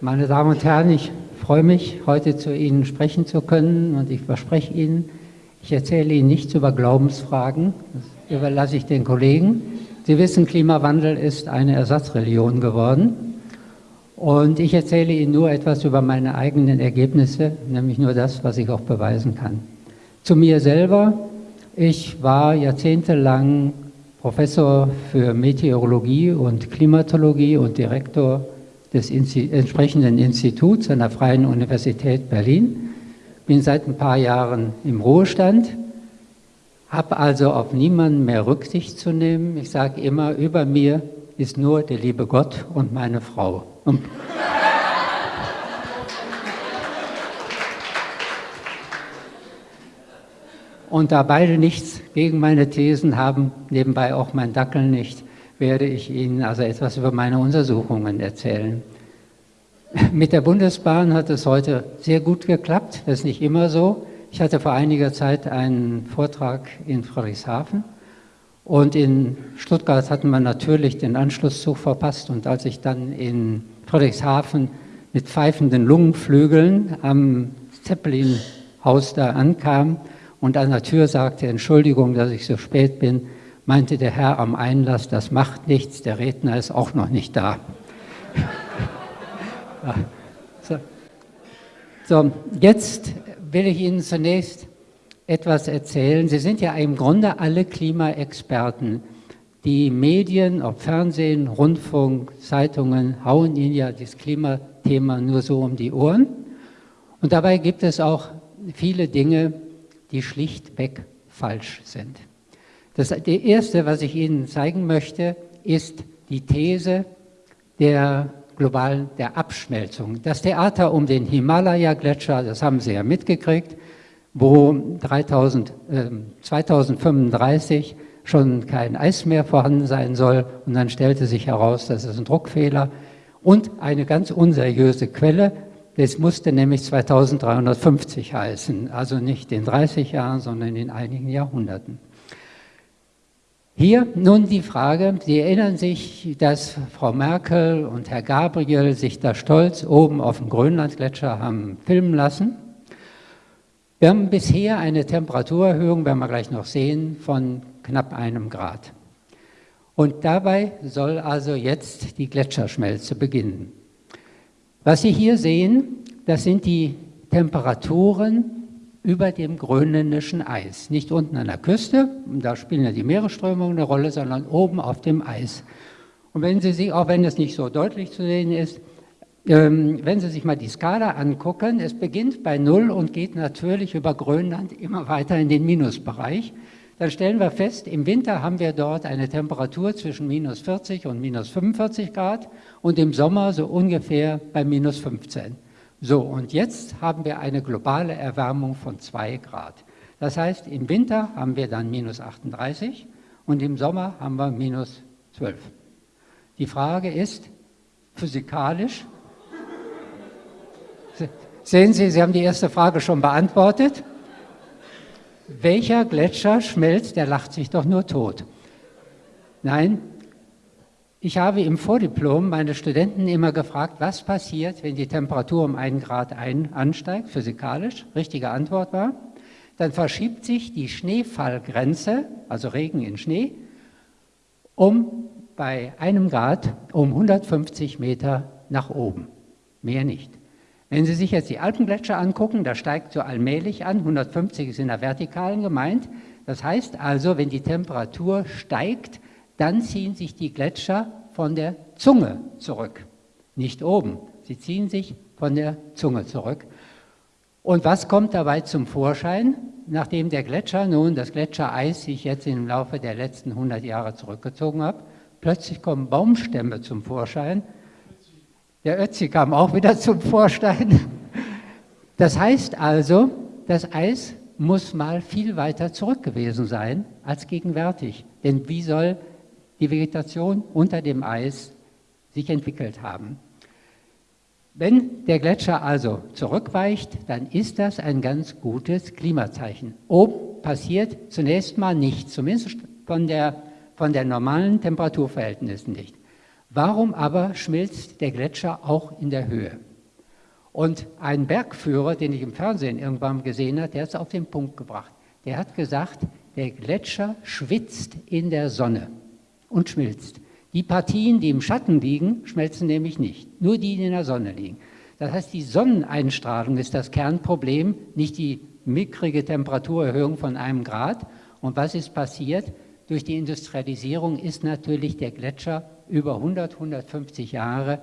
Meine Damen und Herren, ich freue mich, heute zu Ihnen sprechen zu können und ich verspreche Ihnen, ich erzähle Ihnen nichts über Glaubensfragen, das überlasse ich den Kollegen. Sie wissen, Klimawandel ist eine Ersatzreligion geworden und ich erzähle Ihnen nur etwas über meine eigenen Ergebnisse, nämlich nur das, was ich auch beweisen kann. Zu mir selber, ich war jahrzehntelang Professor für Meteorologie und Klimatologie und Direktor des entsprechenden Instituts an der Freien Universität Berlin. Bin seit ein paar Jahren im Ruhestand, habe also auf niemanden mehr Rücksicht zu nehmen. Ich sage immer, über mir ist nur der liebe Gott und meine Frau. Und da beide nichts gegen meine Thesen haben, nebenbei auch mein Dackel nicht, werde ich Ihnen also etwas über meine Untersuchungen erzählen. Mit der Bundesbahn hat es heute sehr gut geklappt, das ist nicht immer so. Ich hatte vor einiger Zeit einen Vortrag in Friedrichshafen und in Stuttgart hatten wir natürlich den Anschlusszug verpasst und als ich dann in Friedrichshafen mit pfeifenden Lungenflügeln am Zeppelin-Haus da ankam, und an der Tür sagte, Entschuldigung, dass ich so spät bin, meinte der Herr am Einlass, das macht nichts, der Redner ist auch noch nicht da. so. so, jetzt will ich Ihnen zunächst etwas erzählen. Sie sind ja im Grunde alle Klimaexperten. Die Medien, ob Fernsehen, Rundfunk, Zeitungen, hauen Ihnen ja das Klimathema nur so um die Ohren. Und dabei gibt es auch viele Dinge, die schlichtweg falsch sind. Das die erste, was ich Ihnen zeigen möchte, ist die These der globalen der Abschmelzung. Das Theater um den Himalaya-Gletscher, das haben Sie ja mitgekriegt, wo 3000, äh, 2035 schon kein Eis mehr vorhanden sein soll und dann stellte sich heraus, das ist ein Druckfehler und eine ganz unseriöse Quelle, das musste nämlich 2350 heißen, also nicht in 30 Jahren, sondern in einigen Jahrhunderten. Hier nun die Frage, Sie erinnern sich, dass Frau Merkel und Herr Gabriel sich da stolz oben auf dem Grönlandgletscher haben filmen lassen. Wir haben bisher eine Temperaturerhöhung, werden wir gleich noch sehen, von knapp einem Grad. Und dabei soll also jetzt die Gletscherschmelze beginnen. Was Sie hier sehen, das sind die Temperaturen über dem grönländischen Eis. Nicht unten an der Küste, da spielen ja die Meeresströmungen eine Rolle, sondern oben auf dem Eis. Und wenn Sie sich, auch wenn es nicht so deutlich zu sehen ist, ähm, wenn Sie sich mal die Skala angucken, es beginnt bei Null und geht natürlich über Grönland immer weiter in den Minusbereich dann stellen wir fest, im Winter haben wir dort eine Temperatur zwischen minus 40 und minus 45 Grad und im Sommer so ungefähr bei minus 15. So, und jetzt haben wir eine globale Erwärmung von 2 Grad. Das heißt, im Winter haben wir dann minus 38 und im Sommer haben wir minus 12. Die Frage ist, physikalisch, sehen Sie, Sie haben die erste Frage schon beantwortet, welcher Gletscher schmelzt, der lacht sich doch nur tot. Nein, ich habe im Vordiplom meine Studenten immer gefragt, was passiert, wenn die Temperatur um einen Grad ein, ansteigt, physikalisch. Richtige Antwort war, dann verschiebt sich die Schneefallgrenze, also Regen in Schnee, um bei einem Grad um 150 Meter nach oben. Mehr nicht. Wenn Sie sich jetzt die Alpengletscher angucken, da steigt so allmählich an, 150 ist in der Vertikalen gemeint. Das heißt also, wenn die Temperatur steigt, dann ziehen sich die Gletscher von der Zunge zurück. Nicht oben, sie ziehen sich von der Zunge zurück. Und was kommt dabei zum Vorschein? Nachdem der Gletscher nun, das Gletschereis sich jetzt im Laufe der letzten 100 Jahre zurückgezogen hat, plötzlich kommen Baumstämme zum Vorschein, der Ötzi kam auch wieder zum Vorstein. Das heißt also, das Eis muss mal viel weiter zurück gewesen sein als gegenwärtig. Denn wie soll die Vegetation unter dem Eis sich entwickelt haben? Wenn der Gletscher also zurückweicht, dann ist das ein ganz gutes Klimazeichen. Oben passiert zunächst mal nichts, zumindest von der, von der normalen Temperaturverhältnissen nicht. Warum aber schmilzt der Gletscher auch in der Höhe? Und ein Bergführer, den ich im Fernsehen irgendwann gesehen habe, der hat es auf den Punkt gebracht. Der hat gesagt, der Gletscher schwitzt in der Sonne und schmilzt. Die Partien, die im Schatten liegen, schmelzen nämlich nicht, nur die, die in der Sonne liegen. Das heißt, die Sonneneinstrahlung ist das Kernproblem, nicht die mickrige Temperaturerhöhung von einem Grad. Und was ist passiert? Durch die Industrialisierung ist natürlich der Gletscher über 100, 150 Jahre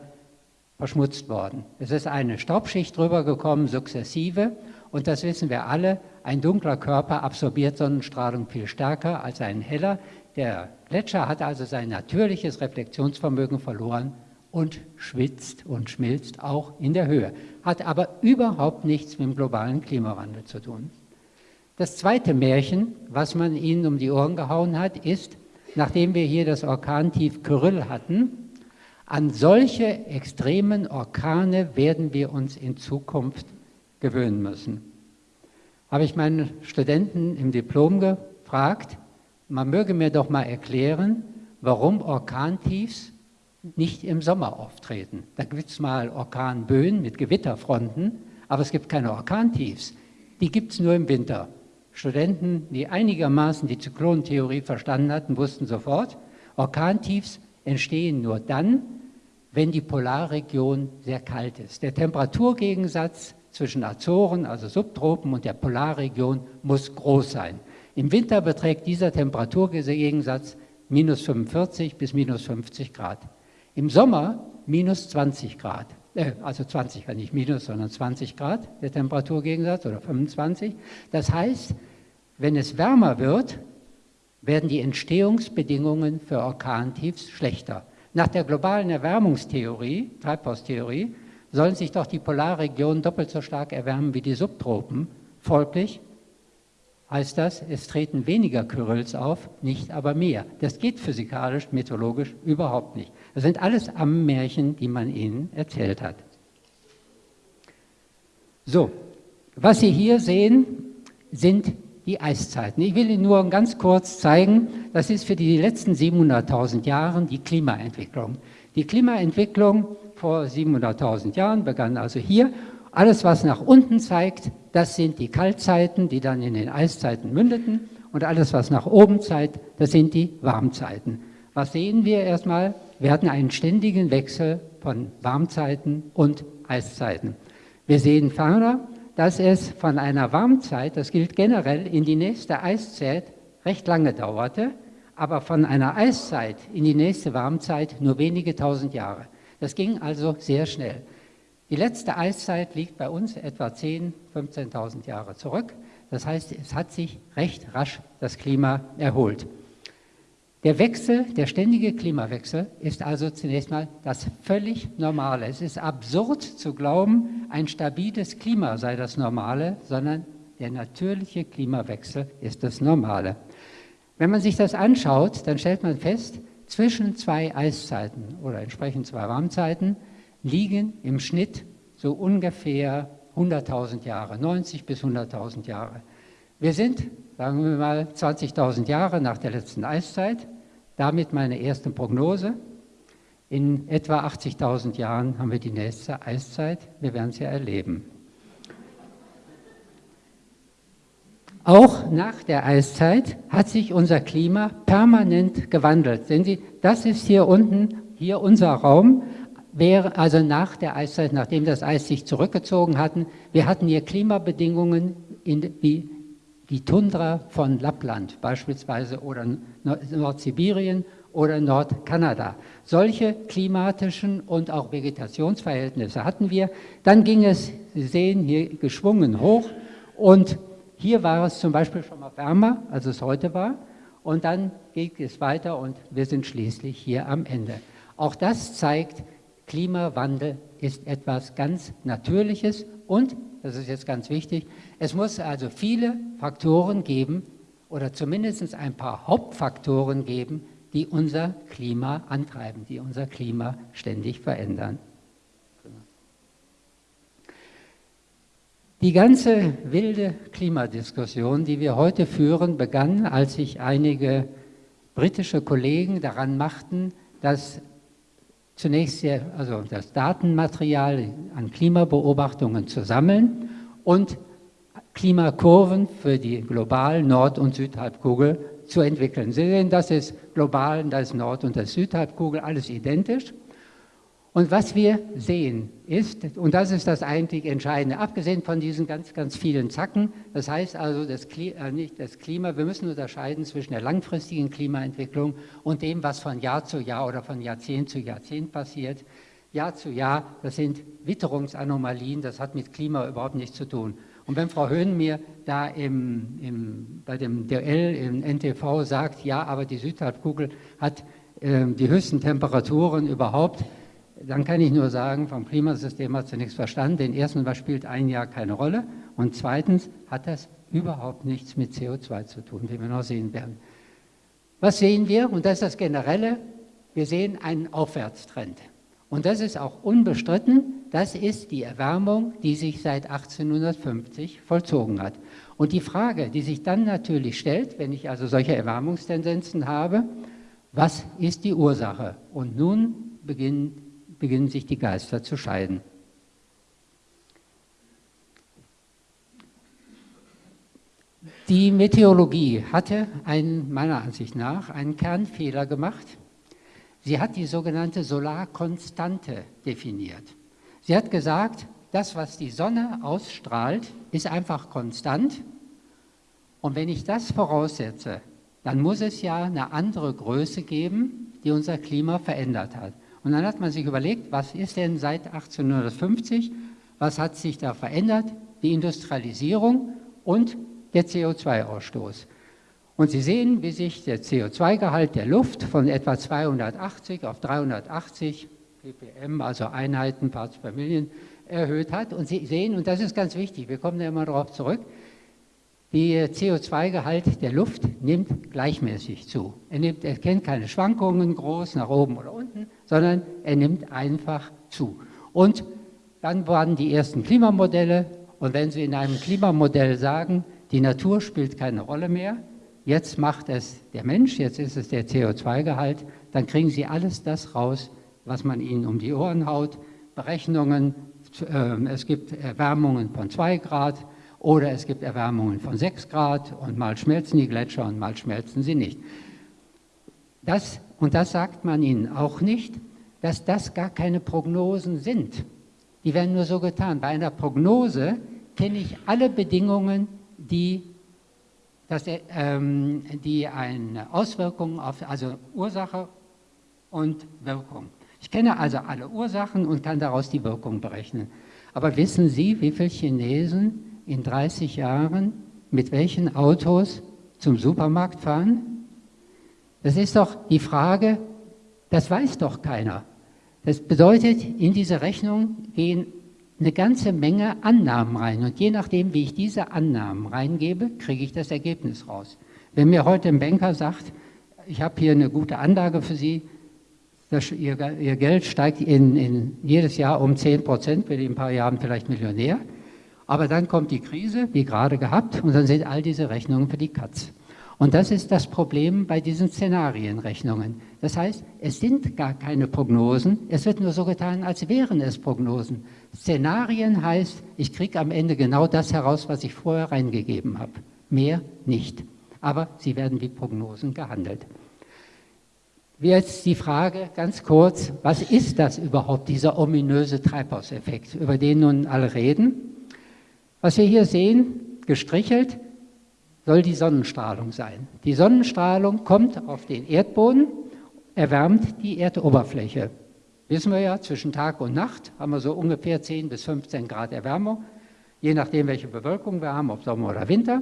verschmutzt worden. Es ist eine Staubschicht drüber gekommen, sukzessive, und das wissen wir alle, ein dunkler Körper absorbiert Sonnenstrahlung viel stärker als ein heller. Der Gletscher hat also sein natürliches Reflexionsvermögen verloren und schwitzt und schmilzt auch in der Höhe, hat aber überhaupt nichts mit dem globalen Klimawandel zu tun. Das zweite Märchen, was man ihnen um die Ohren gehauen hat, ist, nachdem wir hier das Orkantief Kyrill hatten, an solche extremen Orkane werden wir uns in Zukunft gewöhnen müssen. Habe ich meinen Studenten im Diplom gefragt, man möge mir doch mal erklären, warum Orkantiefs nicht im Sommer auftreten. Da gibt es mal Orkanböen mit Gewitterfronten, aber es gibt keine Orkantiefs. Die gibt es nur im Winter. Studenten, die einigermaßen die Zyklonentheorie verstanden hatten, wussten sofort, Orkantiefs entstehen nur dann, wenn die Polarregion sehr kalt ist. Der Temperaturgegensatz zwischen Azoren, also Subtropen, und der Polarregion muss groß sein. Im Winter beträgt dieser Temperaturgegensatz minus 45 bis minus 50 Grad. Im Sommer minus 20 Grad, äh, also 20 nicht minus, sondern 20 Grad der Temperaturgegensatz oder 25. Das heißt, wenn es wärmer wird, werden die Entstehungsbedingungen für Orkantiefs schlechter. Nach der globalen Erwärmungstheorie, Treibhaustheorie, sollen sich doch die Polarregionen doppelt so stark erwärmen wie die Subtropen. Folglich heißt das, es treten weniger Kyrils auf, nicht aber mehr. Das geht physikalisch, meteorologisch überhaupt nicht. Das sind alles Ammenmärchen, die man ihnen erzählt hat. So, was Sie hier sehen, sind die Eiszeiten. Ich will Ihnen nur ganz kurz zeigen, das ist für die letzten 700.000 Jahre die Klimaentwicklung. Die Klimaentwicklung vor 700.000 Jahren begann also hier. Alles, was nach unten zeigt, das sind die Kaltzeiten, die dann in den Eiszeiten mündeten. Und alles, was nach oben zeigt, das sind die Warmzeiten. Was sehen wir erstmal? Wir hatten einen ständigen Wechsel von Warmzeiten und Eiszeiten. Wir sehen ferner, dass es von einer Warmzeit, das gilt generell, in die nächste Eiszeit recht lange dauerte, aber von einer Eiszeit in die nächste Warmzeit nur wenige tausend Jahre. Das ging also sehr schnell. Die letzte Eiszeit liegt bei uns etwa 10.000, 15.000 Jahre zurück. Das heißt, es hat sich recht rasch das Klima erholt. Der Wechsel, der ständige Klimawechsel ist also zunächst mal das völlig Normale. Es ist absurd zu glauben, ein stabiles Klima sei das Normale, sondern der natürliche Klimawechsel ist das Normale. Wenn man sich das anschaut, dann stellt man fest, zwischen zwei Eiszeiten oder entsprechend zwei Warmzeiten liegen im Schnitt so ungefähr 100.000 Jahre, 90 bis 100.000 Jahre. Wir sind, sagen wir mal, 20.000 Jahre nach der letzten Eiszeit damit meine erste Prognose. In etwa 80.000 Jahren haben wir die nächste Eiszeit. Wir werden es ja erleben. Auch nach der Eiszeit hat sich unser Klima permanent gewandelt. Sehen Sie, das ist hier unten, hier unser Raum, wäre also nach der Eiszeit, nachdem das Eis sich zurückgezogen hatten, wir hatten hier Klimabedingungen in, wie die Tundra von Lappland beispielsweise oder Nordsibirien oder Nordkanada. Solche klimatischen und auch Vegetationsverhältnisse hatten wir. Dann ging es, Sie sehen, hier geschwungen hoch und hier war es zum Beispiel schon mal wärmer, als es heute war. Und dann geht es weiter und wir sind schließlich hier am Ende. Auch das zeigt, Klimawandel ist etwas ganz Natürliches und das ist jetzt ganz wichtig, es muss also viele Faktoren geben oder zumindest ein paar Hauptfaktoren geben, die unser Klima antreiben, die unser Klima ständig verändern. Die ganze wilde Klimadiskussion, die wir heute führen, begann, als sich einige britische Kollegen daran machten, das zunächst sehr, also das Datenmaterial an Klimabeobachtungen zu sammeln und Klimakurven für die globalen Nord- und Südhalbkugel zu entwickeln. Sie sehen, das ist global, das ist Nord- und das Südhalbkugel, alles identisch. Und was wir sehen ist, und das ist das eigentlich Entscheidende, abgesehen von diesen ganz, ganz vielen Zacken, das heißt also, das Klima, äh, nicht das Klima, wir müssen unterscheiden zwischen der langfristigen Klimaentwicklung und dem, was von Jahr zu Jahr oder von Jahrzehnt zu Jahrzehnt passiert. Jahr zu Jahr, das sind Witterungsanomalien, das hat mit Klima überhaupt nichts zu tun. Und wenn Frau Höhn mir da im, im, bei dem DL im NTV sagt, ja, aber die Südhalbkugel hat äh, die höchsten Temperaturen überhaupt, dann kann ich nur sagen, vom Klimasystem hat sie nichts verstanden. Den ersten, was spielt ein Jahr keine Rolle? Und zweitens hat das überhaupt nichts mit CO2 zu tun, wie wir noch sehen werden. Was sehen wir? Und das ist das Generelle. Wir sehen einen Aufwärtstrend. Und das ist auch unbestritten. Das ist die Erwärmung, die sich seit 1850 vollzogen hat. Und die Frage, die sich dann natürlich stellt, wenn ich also solche Erwärmungstendenzen habe, was ist die Ursache? Und nun beginnt beginnen sich die Geister zu scheiden. Die Meteorologie hatte einen, meiner Ansicht nach einen Kernfehler gemacht. Sie hat die sogenannte Solarkonstante definiert. Sie hat gesagt, das, was die Sonne ausstrahlt, ist einfach konstant. Und wenn ich das voraussetze, dann muss es ja eine andere Größe geben, die unser Klima verändert hat. Und dann hat man sich überlegt, was ist denn seit 1850, was hat sich da verändert? Die Industrialisierung und der CO2-Ausstoß. Und Sie sehen, wie sich der CO2-Gehalt der Luft von etwa 280 auf 380 ppm, also Einheiten, Parts per Million, erhöht hat. Und Sie sehen, und das ist ganz wichtig, wir kommen da immer darauf zurück, der CO2-Gehalt der Luft nimmt gleichmäßig zu. Er, nimmt, er kennt keine Schwankungen groß nach oben oder unten, sondern er nimmt einfach zu. Und dann waren die ersten Klimamodelle und wenn Sie in einem Klimamodell sagen, die Natur spielt keine Rolle mehr, jetzt macht es der Mensch, jetzt ist es der CO2-Gehalt, dann kriegen Sie alles das raus, was man Ihnen um die Ohren haut, Berechnungen, äh, es gibt Erwärmungen von 2 Grad, oder es gibt Erwärmungen von 6 Grad und mal schmelzen die Gletscher und mal schmelzen sie nicht. Das, und das sagt man ihnen auch nicht, dass das gar keine Prognosen sind. Die werden nur so getan. Bei einer Prognose kenne ich alle Bedingungen, die, dass, ähm, die eine Auswirkung auf, also Ursache und Wirkung. Ich kenne also alle Ursachen und kann daraus die Wirkung berechnen. Aber wissen Sie, wie viele Chinesen in 30 Jahren mit welchen Autos zum Supermarkt fahren? Das ist doch die Frage, das weiß doch keiner. Das bedeutet, in diese Rechnung gehen eine ganze Menge Annahmen rein. Und je nachdem, wie ich diese Annahmen reingebe, kriege ich das Ergebnis raus. Wenn mir heute ein Banker sagt, ich habe hier eine gute Anlage für Sie, das, ihr, ihr, Geld steigt in, in jedes Jahr um 10 Prozent, bin in ein paar Jahren vielleicht Millionär, aber dann kommt die Krise, wie gerade gehabt, und dann sind all diese Rechnungen für die Katz. Und das ist das Problem bei diesen Szenarienrechnungen. Das heißt, es sind gar keine Prognosen, es wird nur so getan, als wären es Prognosen. Szenarien heißt, ich kriege am Ende genau das heraus, was ich vorher reingegeben habe. Mehr nicht. Aber sie werden wie Prognosen gehandelt. Jetzt die Frage ganz kurz, was ist das überhaupt, dieser ominöse Treibhauseffekt, über den nun alle reden? Was wir hier sehen, gestrichelt, soll die Sonnenstrahlung sein. Die Sonnenstrahlung kommt auf den Erdboden, erwärmt die Erdoberfläche. Wissen wir ja, zwischen Tag und Nacht haben wir so ungefähr 10 bis 15 Grad Erwärmung, je nachdem, welche Bewölkung wir haben, ob Sommer oder Winter.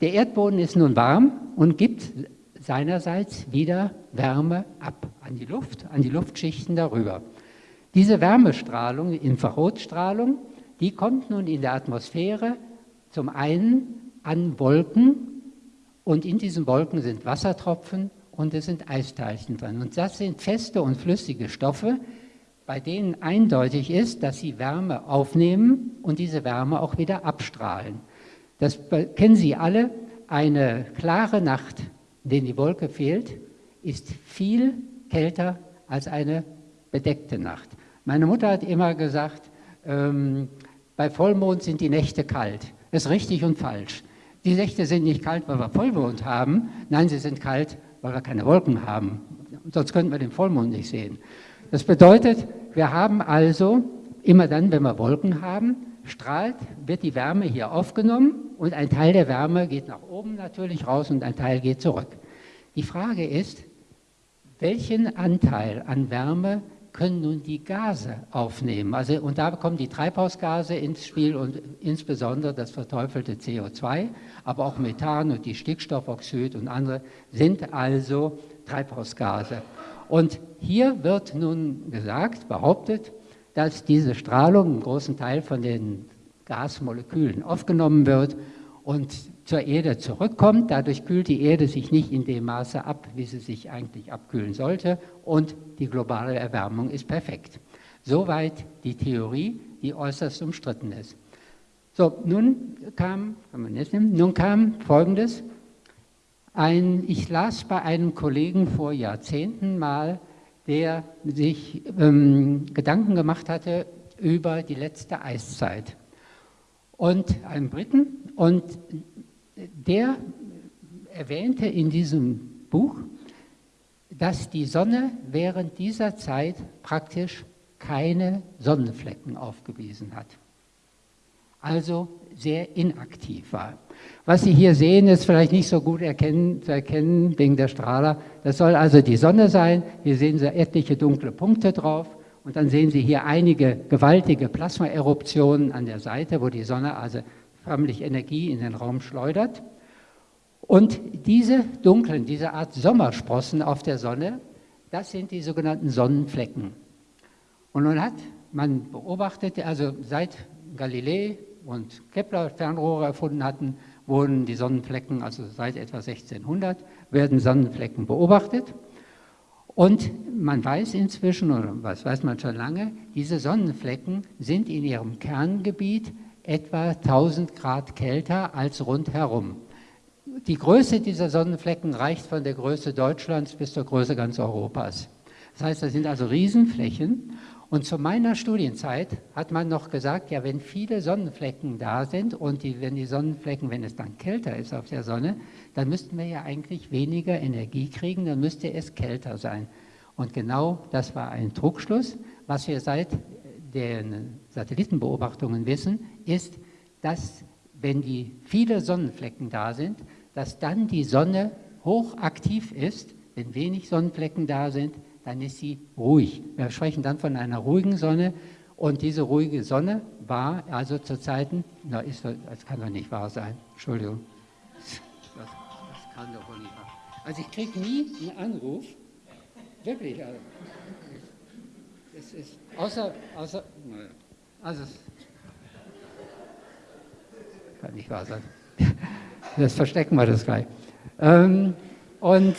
Der Erdboden ist nun warm und gibt seinerseits wieder Wärme ab an die Luft, an die Luftschichten darüber. Diese Wärmestrahlung, Infrarotstrahlung, die kommt nun in der Atmosphäre zum einen an Wolken und in diesen Wolken sind Wassertropfen und es sind Eisteilchen drin. Und das sind feste und flüssige Stoffe, bei denen eindeutig ist, dass sie Wärme aufnehmen und diese Wärme auch wieder abstrahlen. Das kennen Sie alle. Eine klare Nacht, in der die Wolke fehlt, ist viel kälter als eine bedeckte Nacht. Meine Mutter hat immer gesagt, ähm, bei Vollmond sind die Nächte kalt. Das ist richtig und falsch. Die Nächte sind nicht kalt, weil wir Vollmond haben. Nein, sie sind kalt, weil wir keine Wolken haben. Sonst könnten wir den Vollmond nicht sehen. Das bedeutet, wir haben also immer dann, wenn wir Wolken haben, strahlt, wird die Wärme hier aufgenommen und ein Teil der Wärme geht nach oben natürlich raus und ein Teil geht zurück. Die Frage ist, welchen Anteil an Wärme können nun die Gase aufnehmen? Also, und da kommen die Treibhausgase ins Spiel und insbesondere das verteufelte CO2, aber auch Methan und die Stickstoffoxid und andere sind also Treibhausgase. Und hier wird nun gesagt, behauptet, dass diese Strahlung einen großen Teil von den Gasmolekülen aufgenommen wird und zur Erde zurückkommt. Dadurch kühlt die Erde sich nicht in dem Maße ab, wie sie sich eigentlich abkühlen sollte und die globale Erwärmung ist perfekt. Soweit die Theorie, die äußerst umstritten ist. So, nun kam, kann man jetzt nehmen, nun kam Folgendes. Ein, ich las bei einem Kollegen vor Jahrzehnten mal der sich ähm, Gedanken gemacht hatte über die letzte Eiszeit. Und einen Briten, und der erwähnte in diesem Buch, dass die Sonne während dieser Zeit praktisch keine Sonnenflecken aufgewiesen hat. Also sehr inaktiv war. Was Sie hier sehen, ist vielleicht nicht so gut erkennen, zu erkennen wegen der Strahler. Das soll also die Sonne sein. Hier sehen Sie etliche dunkle Punkte drauf. Und dann sehen Sie hier einige gewaltige Plasmaeruptionen an der Seite, wo die Sonne also förmlich Energie in den Raum schleudert. Und diese dunklen, diese Art Sommersprossen auf der Sonne, das sind die sogenannten Sonnenflecken. Und nun hat man beobachtet, also seit Galilei und Kepler Fernrohre erfunden hatten, wurden die Sonnenflecken, also seit etwa 1600, werden Sonnenflecken beobachtet. Und man weiß inzwischen, oder was weiß man schon lange, diese Sonnenflecken sind in ihrem Kerngebiet etwa 1000 Grad kälter als rundherum. Die Größe dieser Sonnenflecken reicht von der Größe Deutschlands bis zur Größe ganz Europas. Das heißt, das sind also Riesenflächen und zu meiner Studienzeit hat man noch gesagt, ja, wenn viele Sonnenflecken da sind und die, wenn die Sonnenflecken, wenn es dann kälter ist auf der Sonne, dann müssten wir ja eigentlich weniger Energie kriegen, dann müsste es kälter sein. Und genau das war ein Trugschluss. Was wir seit den Satellitenbeobachtungen wissen, ist, dass wenn die viele Sonnenflecken da sind, dass dann die Sonne hochaktiv ist, wenn wenig Sonnenflecken da sind, dann ist sie ruhig. Wir sprechen dann von einer ruhigen Sonne. Und diese ruhige Sonne war also zu Zeiten, na, ist, das kann doch nicht wahr sein, Entschuldigung, das, das kann doch wohl nicht wahr. Sein. Also ich kriege nie einen Anruf, wirklich, also, es ist, außer, außer, naja, also, kann nicht wahr sein. Das verstecken wir das gleich. Ähm, und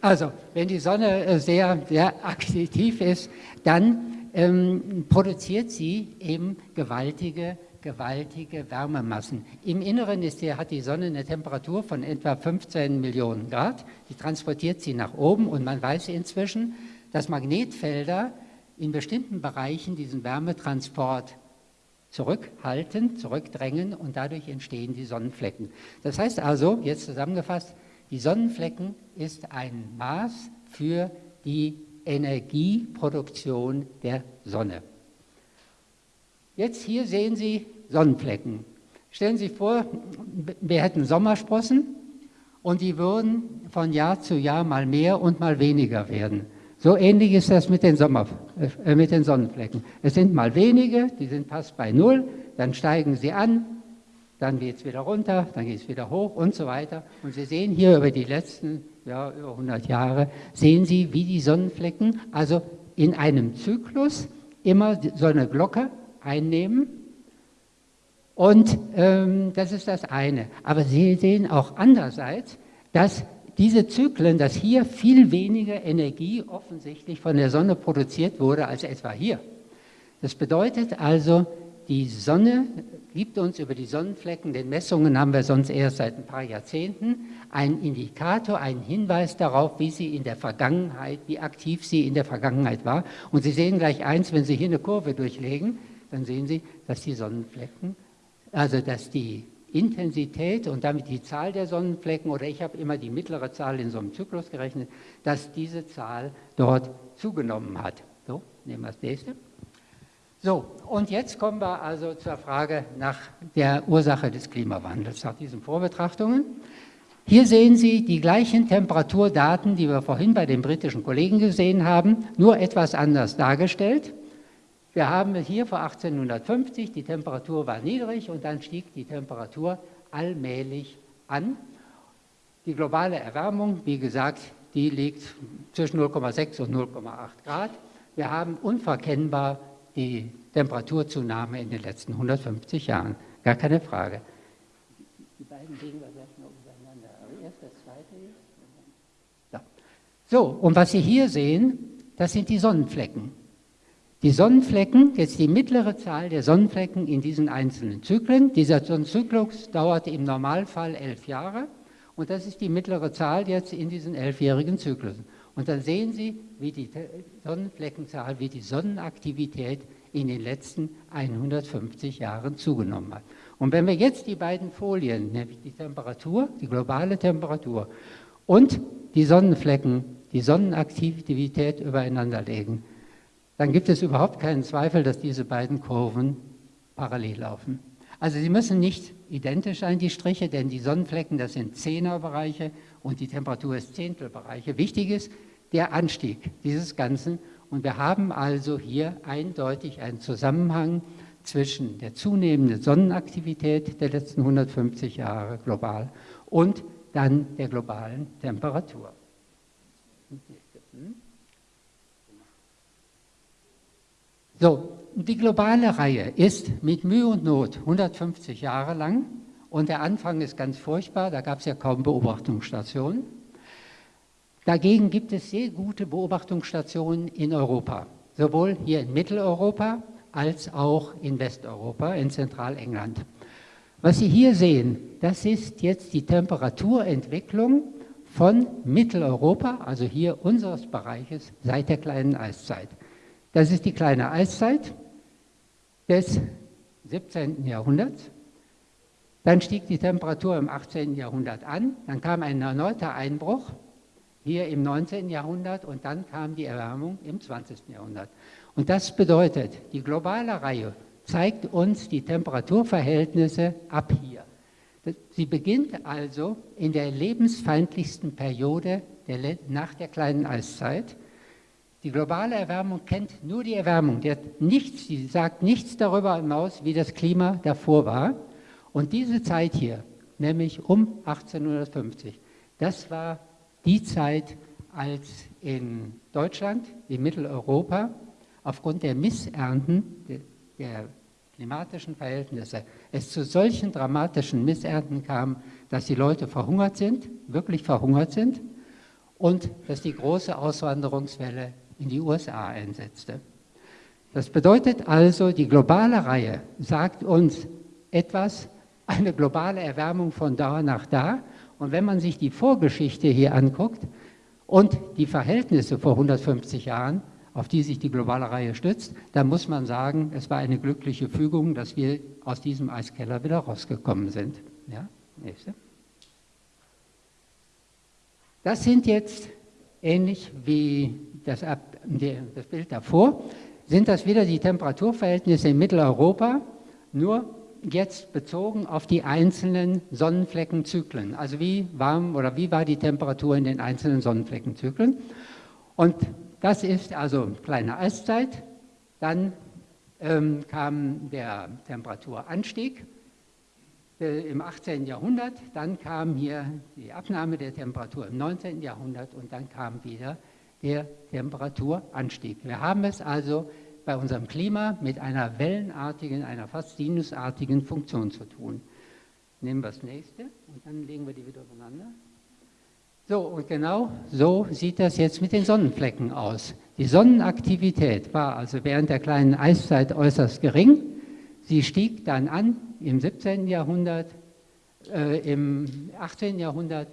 also, wenn die Sonne äh, sehr, sehr aktiv ist, dann ähm, produziert sie eben gewaltige, gewaltige Wärmemassen. Im Inneren ist die, hat die Sonne eine Temperatur von etwa 15 Millionen Grad. Die transportiert sie nach oben und man weiß inzwischen, dass Magnetfelder in bestimmten Bereichen diesen Wärmetransport zurückhalten, zurückdrängen und dadurch entstehen die Sonnenflecken. Das heißt also, jetzt zusammengefasst, die Sonnenflecken ist ein Maß für die Energieproduktion der Sonne. Jetzt hier sehen Sie Sonnenflecken. Stellen Sie sich vor, wir hätten Sommersprossen und die würden von Jahr zu Jahr mal mehr und mal weniger werden. So ähnlich ist das mit den, Sommer, äh, mit den Sonnenflecken. Es sind mal wenige, die sind fast bei Null, dann steigen sie an, dann geht es wieder runter, dann geht es wieder hoch und so weiter. Und Sie sehen hier über die letzten ja, über 100 Jahre, sehen Sie, wie die Sonnenflecken also in einem Zyklus immer so eine Glocke einnehmen. Und ähm, das ist das eine. Aber Sie sehen auch andererseits, dass diese Zyklen, dass hier viel weniger Energie offensichtlich von der Sonne produziert wurde als etwa hier. Das bedeutet also, die Sonne gibt uns über die Sonnenflecken, den Messungen haben wir sonst erst seit ein paar Jahrzehnten, einen Indikator, einen Hinweis darauf, wie sie in der Vergangenheit, wie aktiv sie in der Vergangenheit war. Und Sie sehen gleich eins, wenn Sie hier eine Kurve durchlegen, dann sehen Sie, dass die Sonnenflecken, also dass die Intensität und damit die Zahl der Sonnenflecken, oder ich habe immer die mittlere Zahl in so einem Zyklus gerechnet, dass diese Zahl dort zugenommen hat. So, nehmen wir das nächste. So, und jetzt kommen wir also zur Frage nach der Ursache des Klimawandels, nach diesen Vorbetrachtungen. Hier sehen Sie die gleichen Temperaturdaten, die wir vorhin bei den britischen Kollegen gesehen haben, nur etwas anders dargestellt. Wir haben hier vor 1850, die Temperatur war niedrig und dann stieg die Temperatur allmählich an. Die globale Erwärmung, wie gesagt, die liegt zwischen 0,6 und 0,8 Grad. Wir haben unverkennbar die Temperaturzunahme in den letzten 150 Jahren. Gar keine Frage. Die beiden legen wir gleich noch übereinander. Aber erst das zweite jetzt. So, und was Sie hier sehen, das sind die Sonnenflecken. Die Sonnenflecken, jetzt die mittlere Zahl der Sonnenflecken in diesen einzelnen Zyklen. Dieser Zyklus dauerte im Normalfall elf Jahre und das ist die mittlere Zahl jetzt in diesen elfjährigen Zyklen. Und dann sehen Sie, wie die Sonnenfleckenzahl, wie die Sonnenaktivität in den letzten 150 Jahren zugenommen hat. Und wenn wir jetzt die beiden Folien, nämlich die Temperatur, die globale Temperatur und die Sonnenflecken, die Sonnenaktivität übereinander legen, dann gibt es überhaupt keinen Zweifel, dass diese beiden Kurven parallel laufen. Also sie müssen nicht identisch sein, die Striche, denn die Sonnenflecken, das sind Zehnerbereiche und die Temperatur ist Zehntelbereiche. Wichtig ist der Anstieg dieses Ganzen und wir haben also hier eindeutig einen Zusammenhang zwischen der zunehmenden Sonnenaktivität der letzten 150 Jahre global und dann der globalen Temperatur. So, die globale Reihe ist mit Mühe und Not 150 Jahre lang und der Anfang ist ganz furchtbar, da gab es ja kaum Beobachtungsstationen. Dagegen gibt es sehr gute Beobachtungsstationen in Europa, sowohl hier in Mitteleuropa als auch in Westeuropa, in Zentralengland. Was Sie hier sehen, das ist jetzt die Temperaturentwicklung von Mitteleuropa, also hier unseres Bereiches, seit der kleinen Eiszeit. Das ist die kleine Eiszeit des 17. Jahrhunderts. Dann stieg die Temperatur im 18. Jahrhundert an, dann kam ein erneuter Einbruch hier im 19. Jahrhundert und dann kam die Erwärmung im 20. Jahrhundert. Und das bedeutet, die globale Reihe zeigt uns die Temperaturverhältnisse ab hier. Sie beginnt also in der lebensfeindlichsten Periode der, nach der kleinen Eiszeit. Die globale Erwärmung kennt nur die Erwärmung, die, nichts, die sagt nichts darüber hinaus, wie das Klima davor war. Und diese Zeit hier, nämlich um 1850, das war die Zeit, als in Deutschland, in Mitteleuropa, aufgrund der Missernten, der, der klimatischen Verhältnisse, es zu solchen dramatischen Missernten kam, dass die Leute verhungert sind, wirklich verhungert sind und dass die große Auswanderungswelle in die USA einsetzte. Das bedeutet also, die globale Reihe sagt uns etwas, eine globale Erwärmung von da nach da und wenn man sich die Vorgeschichte hier anguckt und die Verhältnisse vor 150 Jahren, auf die sich die globale Reihe stützt, dann muss man sagen, es war eine glückliche Fügung, dass wir aus diesem Eiskeller wieder rausgekommen sind. Ja, nächste. Das sind jetzt, ähnlich wie das, das Bild davor, sind das wieder die Temperaturverhältnisse in Mitteleuropa, nur jetzt bezogen auf die einzelnen Sonnenfleckenzyklen. Also wie warm oder wie war die Temperatur in den einzelnen Sonnenfleckenzyklen. Und das ist also kleine Eiszeit. Dann ähm, kam der Temperaturanstieg äh, im 18. Jahrhundert. Dann kam hier die Abnahme der Temperatur im 19. Jahrhundert und dann kam wieder der Temperaturanstieg. Wir haben es also bei unserem Klima mit einer wellenartigen, einer fast sinusartigen Funktion zu tun. Nehmen wir das nächste und dann legen wir die wieder übereinander. So, und genau so sieht das jetzt mit den Sonnenflecken aus. Die Sonnenaktivität war also während der kleinen Eiszeit äußerst gering. Sie stieg dann an im 17. Jahrhundert, äh, im 18. Jahrhundert,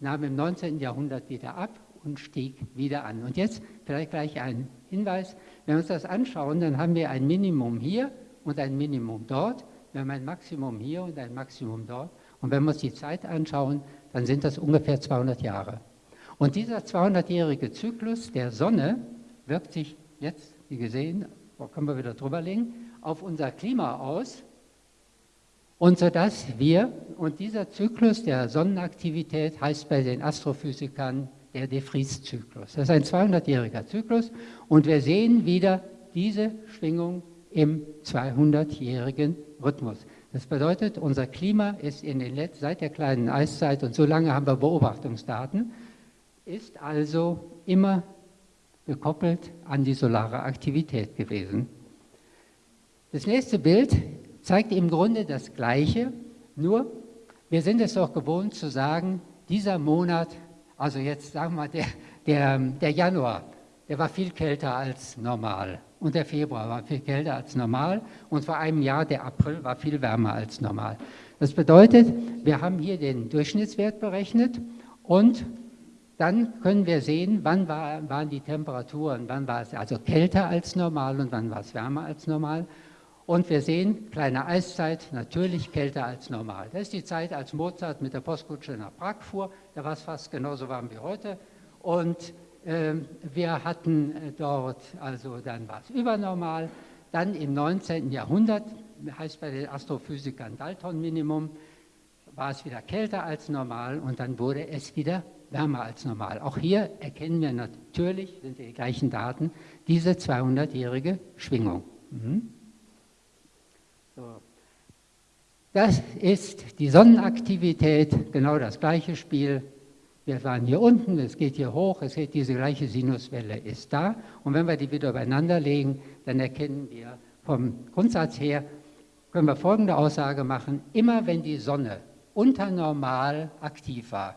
nahm im 19. Jahrhundert wieder ab und stieg wieder an. Und jetzt vielleicht gleich ein Hinweis, wenn wir uns das anschauen, dann haben wir ein Minimum hier und ein Minimum dort. Wir haben ein Maximum hier und ein Maximum dort. Und wenn wir uns die Zeit anschauen, dann sind das ungefähr 200 Jahre. Und dieser 200-jährige Zyklus der Sonne wirkt sich jetzt, wie gesehen, wo können wir wieder drüber legen, auf unser Klima aus. Und so dass wir, und dieser Zyklus der Sonnenaktivität heißt bei den Astrophysikern der De Vries-Zyklus. Das ist ein 200-jähriger Zyklus und wir sehen wieder diese Schwingung im 200-jährigen Rhythmus. Das bedeutet, unser Klima ist in den Let seit der kleinen Eiszeit, und so lange haben wir Beobachtungsdaten, ist also immer gekoppelt an die solare Aktivität gewesen. Das nächste Bild zeigt im Grunde das Gleiche, nur wir sind es doch gewohnt zu sagen, dieser Monat, also jetzt sagen wir der, der, der Januar, der war viel kälter als normal und der Februar war viel kälter als normal und vor einem Jahr der April war viel wärmer als normal. Das bedeutet, wir haben hier den Durchschnittswert berechnet und dann können wir sehen, wann war, waren die Temperaturen, wann war es also kälter als normal und wann war es wärmer als normal. Und wir sehen, kleine Eiszeit, natürlich kälter als normal. Das ist die Zeit, als Mozart mit der Postkutsche nach Prag fuhr. Da war es fast genauso warm wie heute. Und ähm, wir hatten äh, dort, also dann war es übernormal, dann im 19. Jahrhundert, heißt bei den Astrophysikern Dalton-Minimum, war es wieder kälter als normal und dann wurde es wieder wärmer als normal. Auch hier erkennen wir natürlich, sind die gleichen Daten, diese 200-jährige Schwingung. Mhm. So. Das ist die Sonnenaktivität, genau das gleiche Spiel wir waren hier unten, es geht hier hoch, es geht, diese gleiche Sinuswelle ist da. Und wenn wir die wieder übereinander legen, dann erkennen wir vom Grundsatz her, können wir folgende Aussage machen, immer wenn die Sonne unter normal aktiv war,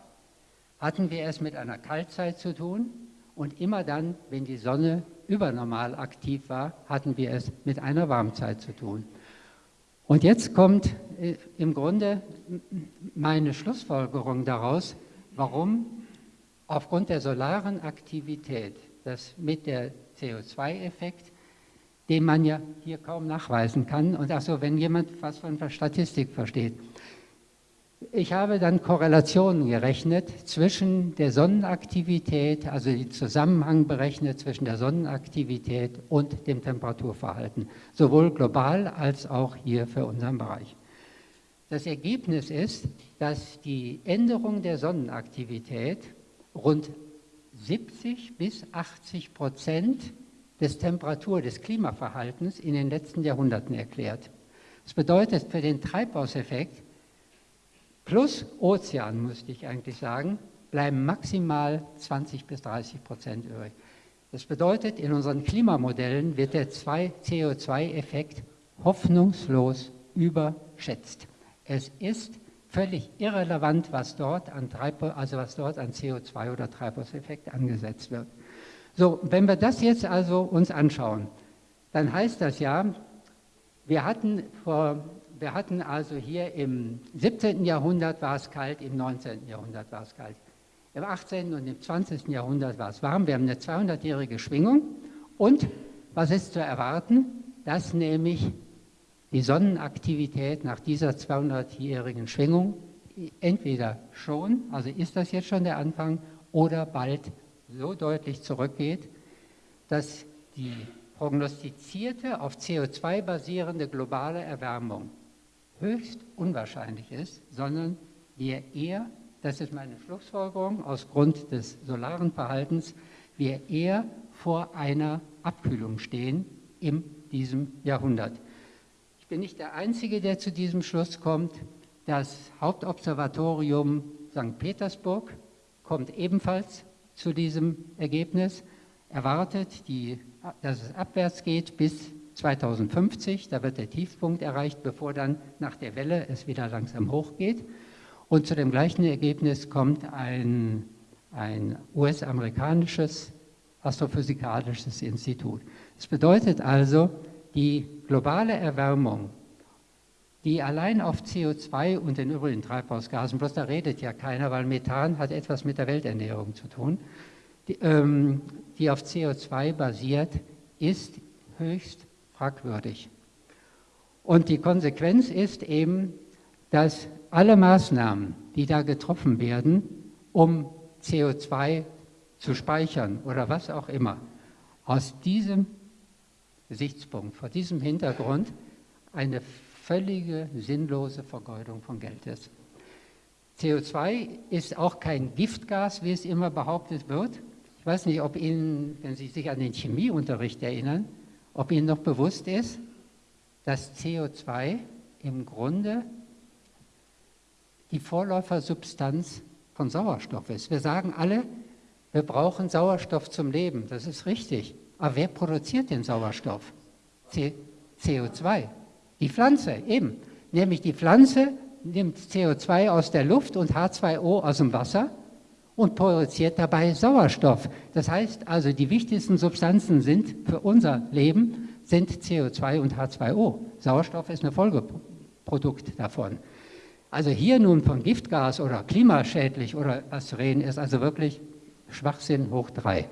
hatten wir es mit einer Kaltzeit zu tun und immer dann, wenn die Sonne übernormal aktiv war, hatten wir es mit einer Warmzeit zu tun. Und jetzt kommt äh, im Grunde meine Schlussfolgerung daraus, Warum? Aufgrund der solaren Aktivität, das mit der CO2-Effekt, den man ja hier kaum nachweisen kann. Und also, wenn jemand was von Statistik versteht. Ich habe dann Korrelationen gerechnet zwischen der Sonnenaktivität, also den Zusammenhang berechnet zwischen der Sonnenaktivität und dem Temperaturverhalten, sowohl global als auch hier für unseren Bereich. Das Ergebnis ist, dass die Änderung der Sonnenaktivität rund 70 bis 80 Prozent des Temperatur-, des Klimaverhaltens in den letzten Jahrhunderten erklärt. Das bedeutet für den Treibhauseffekt plus Ozean, müsste ich eigentlich sagen, bleiben maximal 20 bis 30 Prozent übrig. Das bedeutet, in unseren Klimamodellen wird der CO2-Effekt hoffnungslos überschätzt. Es ist völlig irrelevant, was dort an, also was dort an CO2 oder Treibhauseffekt angesetzt wird. So, wenn wir das jetzt also uns anschauen, dann heißt das ja, wir hatten, vor, wir hatten also hier im 17. Jahrhundert war es kalt, im 19. Jahrhundert war es kalt. Im 18. und im 20. Jahrhundert war es warm. Wir haben eine 200-jährige Schwingung. Und was ist zu erwarten? Dass nämlich die Sonnenaktivität nach dieser 200-jährigen Schwingung entweder schon, also ist das jetzt schon der Anfang, oder bald so deutlich zurückgeht, dass die prognostizierte, auf CO2 basierende globale Erwärmung höchst unwahrscheinlich ist, sondern wir eher, das ist meine Schlussfolgerung aus Grund des solaren Verhaltens, wir eher vor einer Abkühlung stehen in diesem Jahrhundert. Ich bin nicht der Einzige, der zu diesem Schluss kommt. Das Hauptobservatorium St. Petersburg kommt ebenfalls zu diesem Ergebnis, erwartet, die, dass es abwärts geht bis 2050. Da wird der Tiefpunkt erreicht, bevor dann nach der Welle es wieder langsam hochgeht. Und zu dem gleichen Ergebnis kommt ein, ein US-amerikanisches astrophysikalisches Institut. Das bedeutet also, Die globale Erwärmung, die allein auf CO2 und den übrigen Treibhausgasen, bloß da redet ja keiner, weil Methan hat etwas mit der Welternährung zu tun, die, ähm, die auf CO2 basiert, ist höchst fragwürdig. Und die Konsequenz ist eben, dass alle Maßnahmen, die da getroffen werden, um CO2 zu speichern oder was auch immer, aus diesem Gesichtspunkt, vor diesem Hintergrund eine völlige sinnlose Vergeudung von Geld ist. CO2 ist auch kein Giftgas, wie es immer behauptet wird. Ich weiß nicht, ob Ihnen, wenn Sie sich an den Chemieunterricht erinnern, ob Ihnen noch bewusst ist, dass CO2 im Grunde die Vorläufersubstanz von Sauerstoff ist. Wir sagen alle, wir brauchen Sauerstoff zum Leben, das ist richtig. Aber wer produziert den Sauerstoff? C CO2. Die Pflanze, eben. Nämlich die Pflanze nimmt CO2 aus der Luft und H2O aus dem Wasser und produziert dabei Sauerstoff. Das heißt also, die wichtigsten Substanzen sind für unser Leben sind CO2 und H2O. Sauerstoff ist ein Folgeprodukt davon. Also hier nun von Giftgas oder klimaschädlich oder was zu reden, ist also wirklich Schwachsinn hoch drei.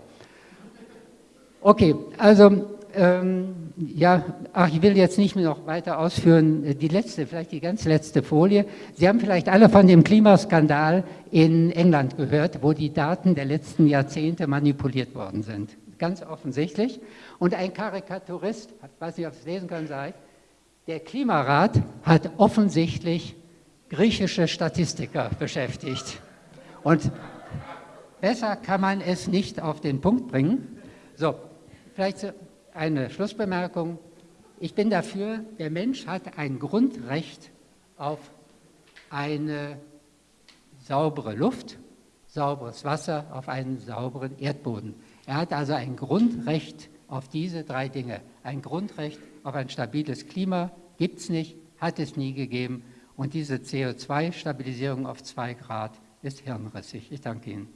Okay, also ähm, ja, ach, ich will jetzt nicht mehr noch weiter ausführen. Die letzte, vielleicht die ganz letzte Folie. Sie haben vielleicht alle von dem Klimaskandal in England gehört, wo die Daten der letzten Jahrzehnte manipuliert worden sind. Ganz offensichtlich. Und ein Karikaturist, ich weiß nicht, ob Sie es lesen können, sagt, der Klimarat hat offensichtlich griechische Statistiker beschäftigt. Und besser kann man es nicht auf den Punkt bringen. So, vielleicht eine Schlussbemerkung. Ich bin dafür, der Mensch hat ein Grundrecht auf eine saubere Luft, sauberes Wasser, auf einen sauberen Erdboden. Er hat also ein Grundrecht auf diese drei Dinge. Ein Grundrecht auf ein stabiles Klima gibt es nicht, hat es nie gegeben. Und diese CO2-Stabilisierung auf zwei Grad ist hirnrissig. Ich danke Ihnen.